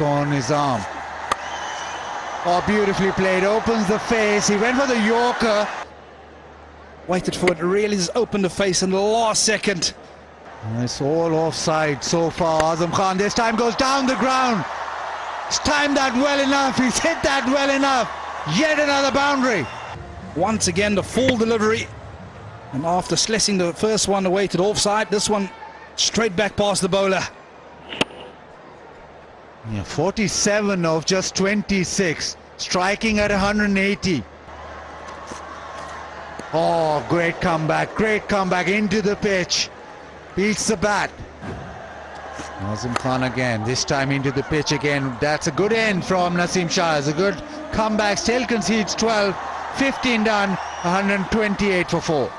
on his arm. Oh, beautifully played. Opens the face. He went for the Yorker. Waited for it really just open the face in the last second. It's all offside so far. Azam Khan this time goes down the ground. He's timed that well enough. He's hit that well enough. Yet another boundary. Once again, the full delivery. And after slessing the first one away to the offside, this one straight back past the bowler. Yeah, 47 of just 26, striking at 180. Oh, great comeback, great comeback into the pitch. Beats the bat. Azam Khan again, this time into the pitch again. That's a good end from Naseem Shah. It's a good comeback, still concedes 12, 15 done, 128 for 4.